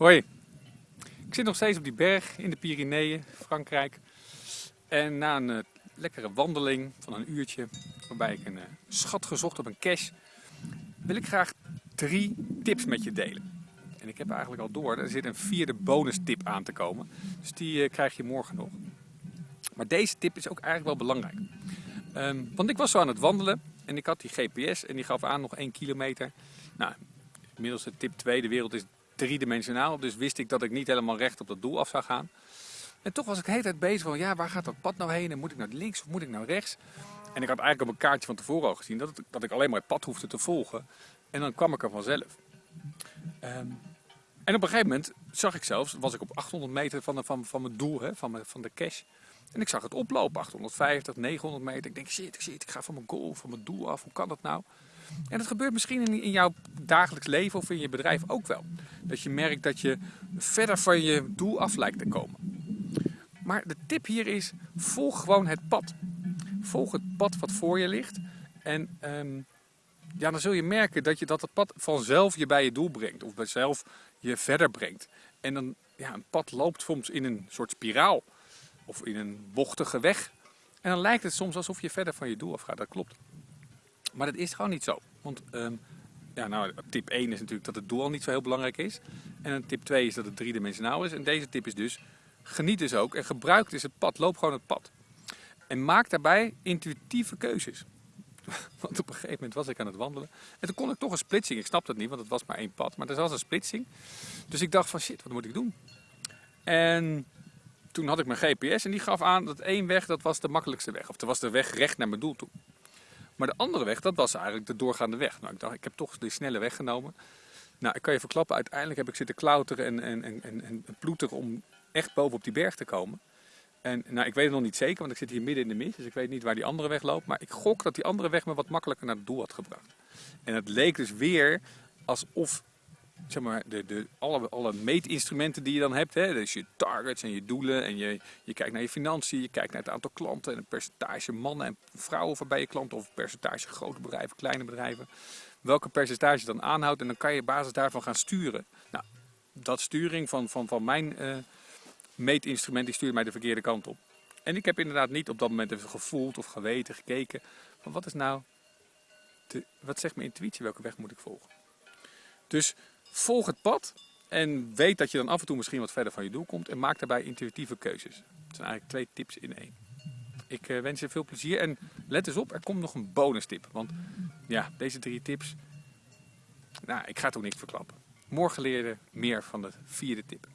Hoi, ik zit nog steeds op die berg in de Pyreneeën, Frankrijk. En na een uh, lekkere wandeling van een uurtje, waarbij ik een uh, schat gezocht op een cache, wil ik graag drie tips met je delen. En ik heb eigenlijk al door, er zit een vierde bonus tip aan te komen. Dus die uh, krijg je morgen nog. Maar deze tip is ook eigenlijk wel belangrijk. Um, want ik was zo aan het wandelen en ik had die GPS en die gaf aan nog 1 kilometer. Nou, inmiddels de tip 2, de wereld is driedimensionaal. Dus wist ik dat ik niet helemaal recht op dat doel af zou gaan. En toch was ik de hele tijd bezig van, ja, waar gaat dat pad nou heen? En moet ik naar links of moet ik naar rechts? En ik had eigenlijk op een kaartje van tevoren al gezien dat, het, dat ik alleen maar het pad hoefde te volgen. En dan kwam ik er vanzelf. Um, en op een gegeven moment zag ik zelfs, was ik op 800 meter van, de, van, van mijn doel, hè, van, mijn, van de cache. En ik zag het oplopen, 850, 900 meter. Ik denk, shit, shit, ik ga van mijn goal, van mijn doel af. Hoe kan dat nou? En dat gebeurt misschien in, in jouw dagelijks leven of in je bedrijf ook wel. Dat je merkt dat je verder van je doel af lijkt te komen. Maar de tip hier is, volg gewoon het pad. Volg het pad wat voor je ligt. En um, ja, dan zul je merken dat, je, dat het pad vanzelf je bij je doel brengt. Of zelf je verder brengt. En dan, ja, een pad loopt soms in een soort spiraal. Of in een bochtige weg. En dan lijkt het soms alsof je verder van je doel afgaat. Dat klopt. Maar dat is gewoon niet zo. Want um, ja, nou, tip 1 is natuurlijk dat het doel al niet zo heel belangrijk is. En tip 2 is dat het driedimensionaal is. En deze tip is dus, geniet dus ook en gebruik dus het pad. Loop gewoon het pad. En maak daarbij intuïtieve keuzes. Want op een gegeven moment was ik aan het wandelen. En toen kon ik toch een splitsing. Ik snapte het niet, want het was maar één pad. Maar er was een splitsing. Dus ik dacht van shit, wat moet ik doen? En toen had ik mijn GPS en die gaf aan dat één weg, dat was de makkelijkste weg. Of dat was de weg recht naar mijn doel toe. Maar de andere weg, dat was eigenlijk de doorgaande weg. Nou, ik dacht, ik heb toch de snelle weg genomen. Nou, ik kan je verklappen, uiteindelijk heb ik zitten klauteren en, en, en, en, en ploeteren om echt boven op die berg te komen. En nou, ik weet het nog niet zeker, want ik zit hier midden in de mist, dus ik weet niet waar die andere weg loopt. Maar ik gok dat die andere weg me wat makkelijker naar het doel had gebracht. En het leek dus weer alsof zeg maar, de, de, alle, alle meetinstrumenten die je dan hebt, hè, dus je targets en je doelen en je, je kijkt naar je financiën, je kijkt naar het aantal klanten en een percentage mannen en vrouwen van bij je klanten of percentage grote bedrijven, kleine bedrijven. Welke percentage dan aanhoudt en dan kan je op basis daarvan gaan sturen. Nou, dat sturing van, van, van mijn uh, meetinstrument die stuurt mij de verkeerde kant op. En ik heb inderdaad niet op dat moment even gevoeld of geweten, gekeken van wat is nou, de, wat zegt mijn intuïtie, welke weg moet ik volgen. Dus volg het pad en weet dat je dan af en toe misschien wat verder van je doel komt en maak daarbij intuïtieve keuzes. Dat zijn eigenlijk twee tips in één. Ik uh, wens je veel plezier en let eens op, er komt nog een bonus tip. Want ja, deze drie tips, nou, ik ga het ook niet verklappen. Morgen leer je meer van de vierde tip.